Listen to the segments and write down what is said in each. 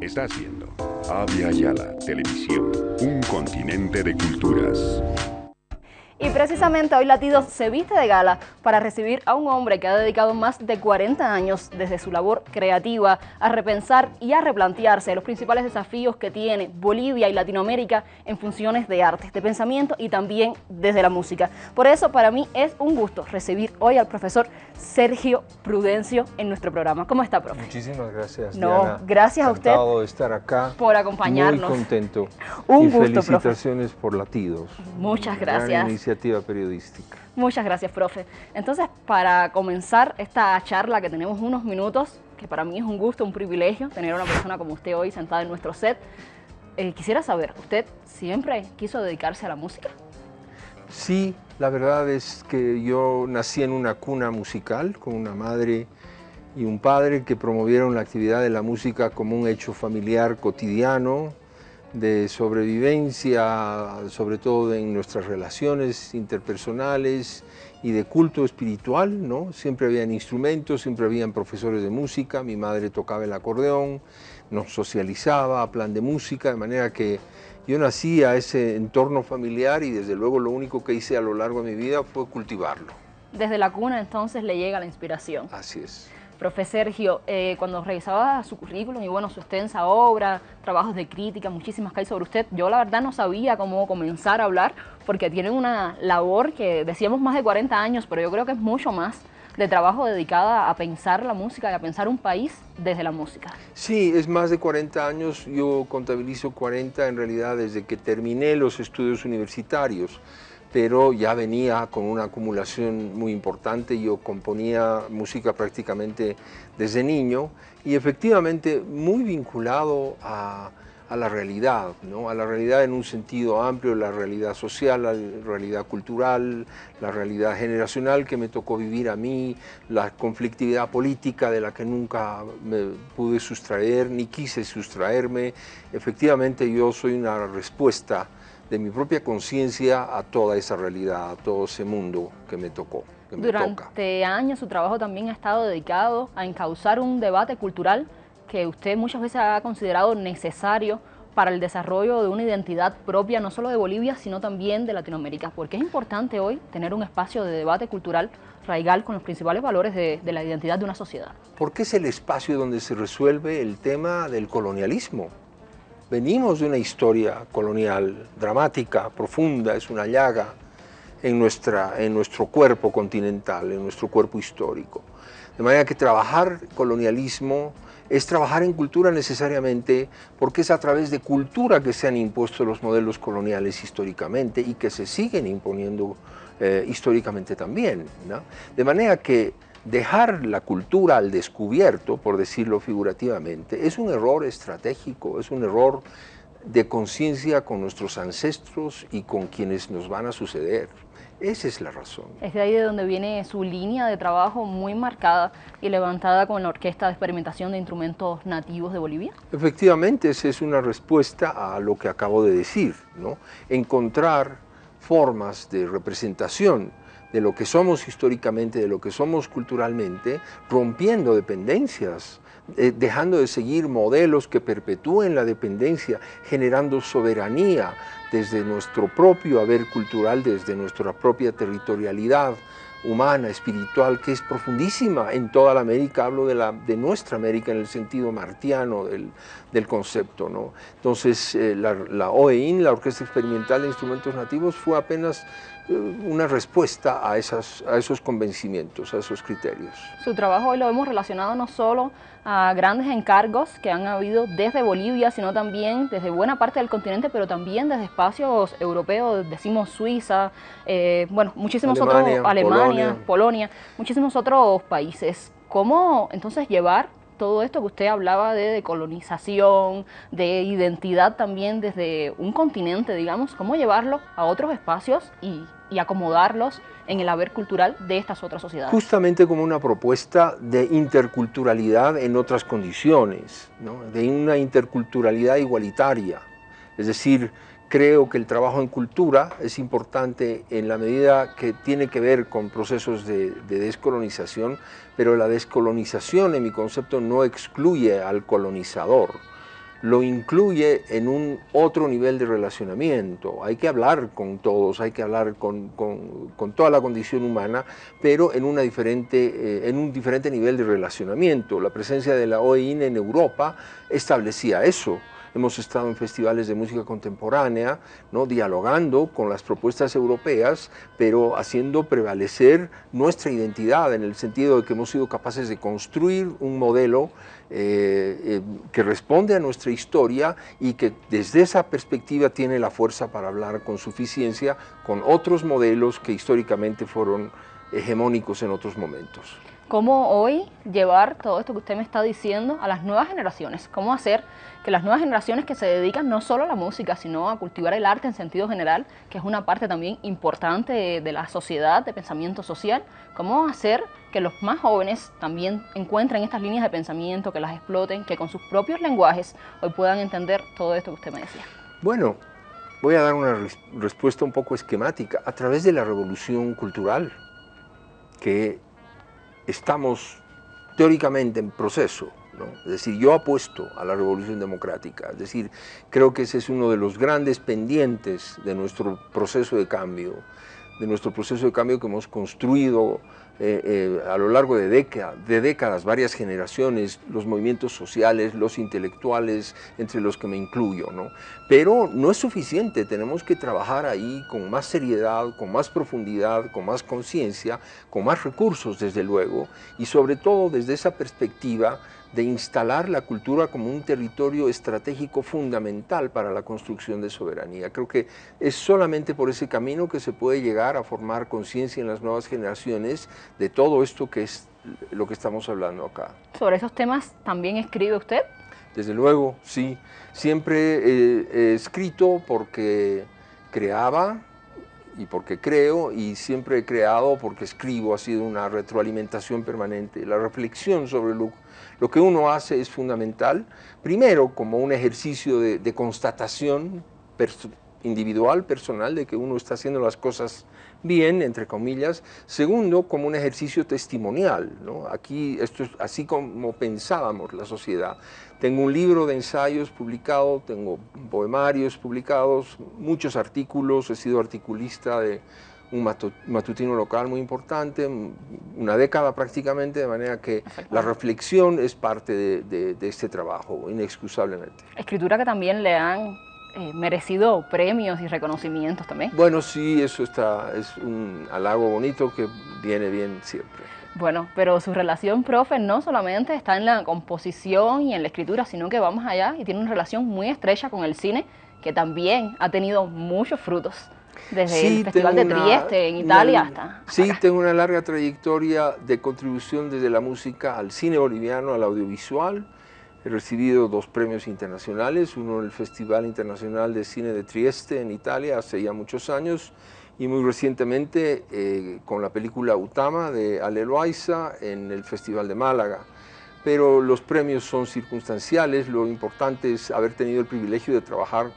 está haciendo Avia Yala Televisión, un continente de culturas. Y precisamente hoy Latidos se viste de gala para recibir a un hombre que ha dedicado más de 40 años desde su labor creativa a repensar y a replantearse los principales desafíos que tiene Bolivia y Latinoamérica en funciones de arte, de pensamiento y también desde la música. Por eso para mí es un gusto recibir hoy al profesor Sergio Prudencio en nuestro programa. ¿Cómo está, profe? Muchísimas gracias, No, Diana. gracias a usted de estar acá. por acompañarnos. Muy contento. Un y gusto, profe. felicitaciones por Latidos. Muchas gracias. Iniciativa periodística. Muchas gracias, profe. Entonces, para comenzar esta charla que tenemos unos minutos, que para mí es un gusto, un privilegio tener a una persona como usted hoy sentada en nuestro set, eh, quisiera saber, ¿usted siempre quiso dedicarse a la música? Sí, la verdad es que yo nací en una cuna musical con una madre y un padre que promovieron la actividad de la música como un hecho familiar cotidiano, de sobrevivencia, sobre todo en nuestras relaciones interpersonales y de culto espiritual, ¿no? Siempre habían instrumentos, siempre habían profesores de música, mi madre tocaba el acordeón, nos socializaba a plan de música, de manera que yo nací a ese entorno familiar y desde luego lo único que hice a lo largo de mi vida fue cultivarlo. Desde la cuna entonces le llega la inspiración. Así es. Profe Sergio, eh, cuando revisaba su currículum y bueno, su extensa obra, trabajos de crítica, muchísimas que hay sobre usted, yo la verdad no sabía cómo comenzar a hablar porque tiene una labor que decíamos más de 40 años, pero yo creo que es mucho más de trabajo dedicada a pensar la música y a pensar un país desde la música. Sí, es más de 40 años, yo contabilizo 40 en realidad desde que terminé los estudios universitarios, pero ya venía con una acumulación muy importante, yo componía música prácticamente desde niño y efectivamente muy vinculado a, a la realidad, ¿no? a la realidad en un sentido amplio, la realidad social, la realidad cultural, la realidad generacional que me tocó vivir a mí, la conflictividad política de la que nunca me pude sustraer ni quise sustraerme. Efectivamente yo soy una respuesta de mi propia conciencia a toda esa realidad, a todo ese mundo que me tocó, que me toca. Durante años su trabajo también ha estado dedicado a encauzar un debate cultural que usted muchas veces ha considerado necesario para el desarrollo de una identidad propia, no solo de Bolivia, sino también de Latinoamérica. Porque es importante hoy tener un espacio de debate cultural raigal con los principales valores de, de la identidad de una sociedad. Porque es el espacio donde se resuelve el tema del colonialismo. Venimos de una historia colonial dramática, profunda, es una llaga en, nuestra, en nuestro cuerpo continental, en nuestro cuerpo histórico. De manera que trabajar colonialismo es trabajar en cultura necesariamente porque es a través de cultura que se han impuesto los modelos coloniales históricamente y que se siguen imponiendo eh, históricamente también. ¿no? De manera que dejar la cultura al descubierto, por decirlo figurativamente, es un error estratégico, es un error de conciencia con nuestros ancestros y con quienes nos van a suceder. Esa es la razón. Es de ahí de donde viene su línea de trabajo muy marcada y levantada con la Orquesta de Experimentación de Instrumentos Nativos de Bolivia. Efectivamente, esa es una respuesta a lo que acabo de decir, ¿no? Encontrar formas de representación de lo que somos históricamente, de lo que somos culturalmente, rompiendo dependencias, eh, dejando de seguir modelos que perpetúen la dependencia, generando soberanía desde nuestro propio haber cultural, desde nuestra propia territorialidad humana, espiritual, que es profundísima en toda la América, hablo de, la, de nuestra América en el sentido martiano del, del concepto. ¿no? Entonces, eh, la, la OEIN, la Orquesta Experimental de Instrumentos Nativos, fue apenas una respuesta a, esas, a esos convencimientos, a esos criterios. Su trabajo hoy lo hemos relacionado no solo a grandes encargos que han habido desde Bolivia, sino también desde buena parte del continente, pero también desde espacios europeos, decimos Suiza, eh, bueno, muchísimos Alemania, otros, Alemania, Polonia. Polonia, muchísimos otros países. ¿Cómo entonces llevar todo esto que usted hablaba de decolonización, de identidad también desde un continente, digamos, cómo llevarlo a otros espacios y, y acomodarlos en el haber cultural de estas otras sociedades. Justamente como una propuesta de interculturalidad en otras condiciones, ¿no? de una interculturalidad igualitaria. Es decir, creo que el trabajo en cultura es importante en la medida que tiene que ver con procesos de, de, descolonización, pero la descolonización en mi concepto no excluye al colonizador. lo incluye en un otro nivel de relacionamiento. Hay que hablar con todos, hay que hablar con, toda la condición humana, pero en, una diferente, eh, en un diferente nivel de relacionamiento. La presencia de la OEIN en Europa establecía eso hemos estado en festivales de música contemporánea, ¿no? dialogando con las propuestas europeas, pero haciendo prevalecer nuestra identidad en el sentido de que hemos sido capaces de construir un modelo eh, eh, que responde a nuestra historia y que desde esa perspectiva tiene la fuerza para hablar con suficiencia con otros modelos que históricamente fueron hegemónicos en otros momentos cómo hoy llevar todo esto que usted me está diciendo a las nuevas generaciones, cómo hacer que las nuevas generaciones que se dedican no solo a la música, sino a cultivar el arte en sentido general, que es una parte también importante de, la sociedad, de pensamiento social, cómo hacer que los más jóvenes también encuentren estas líneas de pensamiento, que las exploten, que con sus propios lenguajes hoy puedan entender todo esto que usted me decía. Bueno, voy a dar una respuesta un poco esquemática. A través de la revolución cultural, que estamos teóricamente en proceso, es decir, yo apuesto a la revolución democrática, es decir, creo que ese es uno de los grandes pendientes de nuestro proceso de cambio, de nuestro proceso de cambio que hemos construido eh, eh, a lo largo de, de décadas, varias generaciones, los movimientos sociales, los intelectuales, entre los que me incluyo. ¿no? Pero no es suficiente, tenemos que trabajar ahí con más seriedad, con más profundidad, con más conciencia, con más recursos desde luego, y sobre todo desde esa perspectiva de instalar la cultura como un territorio estratégico fundamental para la construcción de soberanía. Creo que es solamente por ese camino que se puede llegar a formar conciencia en las nuevas generaciones de todo esto que es lo que estamos hablando acá. ¿Sobre esos temas también escribe usted? Desde luego, sí. Siempre he escrito porque creaba y porque creo y siempre he creado porque escribo, ha sido una retroalimentación permanente. La reflexión sobre lo lo que uno hace es fundamental, primero como un ejercicio de, constatación individual, personal, de que uno está haciendo las cosas bien, entre comillas. Segundo, como un ejercicio testimonial. Aquí, esto es así como pensábamos la sociedad. Tengo un libro de ensayos publicado, tengo poemarios publicados, muchos artículos, he sido articulista de un matutino local muy importante, una década prácticamente, de manera que la reflexión es parte de, este trabajo, inexcusablemente. Escritura que también le han eh, merecido premios y reconocimientos también. Bueno, sí, eso está, es un halago bonito que viene bien siempre. Bueno, pero su relación, profe, no solamente está en la composición y en la escritura, sino que vamos allá y tiene una relación muy estrecha con el cine, que también ha tenido muchos frutos desde el Festival de Trieste en Italia hasta... Sí, tengo una larga trayectoria de contribución desde la música al cine boliviano, al audiovisual. He recibido dos premios internacionales, uno en el Festival Internacional de Cine de Trieste en Italia hace ya muchos años y muy recientemente eh, con la película Utama de Ale Loaiza en el Festival de Málaga. Pero los premios son circunstanciales, lo importante es haber tenido el privilegio de trabajar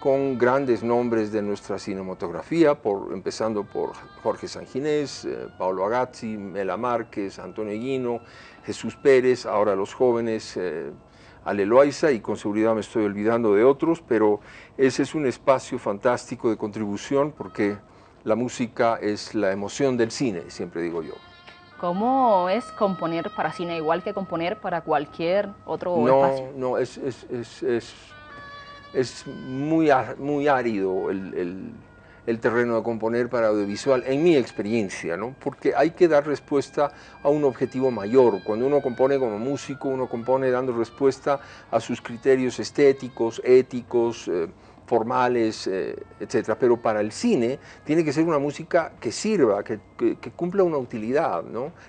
con grandes nombres de nuestra cinematografía, por, empezando por Jorge Sanginés, eh, Paolo Agazzi, Mela Márquez, Antonio Guino, Jesús Pérez, ahora los jóvenes, eh, Ale Loaiza, y con seguridad me estoy olvidando de otros, pero ese es un espacio fantástico de contribución porque la música es la emoción del cine, siempre digo yo. ¿Cómo es componer para cine igual que componer para cualquier otro espacio? No, no, es, es, es es muy, muy árido el, terreno de componer para audiovisual, en mi experiencia, ¿no? porque hay que dar respuesta a un objetivo mayor. Cuando uno compone como músico, uno compone dando respuesta a sus criterios estéticos, éticos, eh, formales, eh, etcétera. Pero para el cine tiene que ser una música que sirva, que, cumpla una utilidad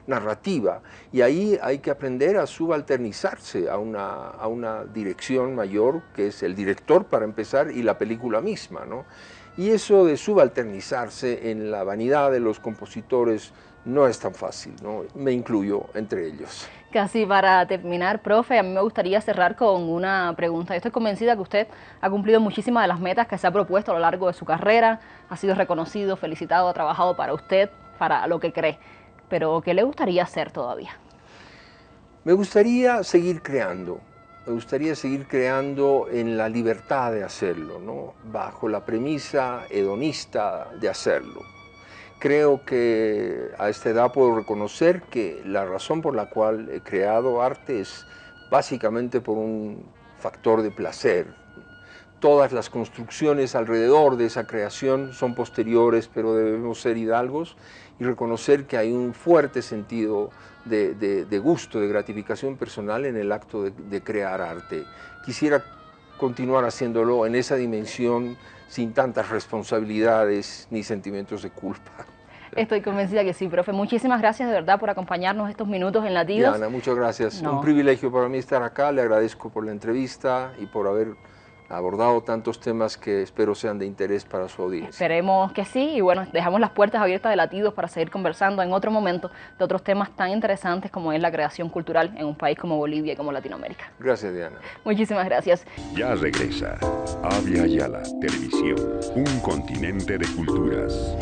narrativa. Y ahí hay que aprender a subalternizarse a una, a una dirección mayor, que es el director para empezar, y la película misma. ¿no? Y eso de subalternizarse en la vanidad de los compositores no es tan fácil, ¿no? me incluyo entre ellos. Casi para terminar, profe, a mí me gustaría cerrar con una pregunta. Yo estoy convencida que usted ha cumplido muchísimas de las metas que se ha propuesto a lo largo de su carrera, ha sido reconocido, felicitado, ha trabajado para usted, para lo que cree. Pero, ¿qué le gustaría hacer todavía? Me gustaría seguir creando. me gustaría seguir creando en la libertad de hacerlo, ¿no? bajo la premisa hedonista de hacerlo. Creo que a esta edad puedo reconocer que la razón por la cual he creado arte es básicamente por un factor de placer. Todas las construcciones alrededor de esa creación son posteriores, pero debemos ser hidalgos y reconocer que hay un fuerte sentido de, gusto, de gratificación personal en el acto de, crear arte. Quisiera continuar haciéndolo en esa dimensión sin tantas responsabilidades ni sentimientos de culpa. Estoy convencida que sí, profe. Muchísimas gracias de verdad por acompañarnos estos minutos en Latidos. Diana, muchas gracias. Un privilegio para mí estar acá. Le agradezco por la entrevista y por haber abordado tantos temas que espero sean de interés para su audiencia. Esperemos que sí y bueno, dejamos las puertas abiertas de Latidos para seguir conversando en otro momento de otros temas tan interesantes como es la creación cultural en un país como Bolivia y como Latinoamérica. Gracias Diana. Muchísimas gracias. Ya regresa Avia Yala Televisión, un continente de culturas.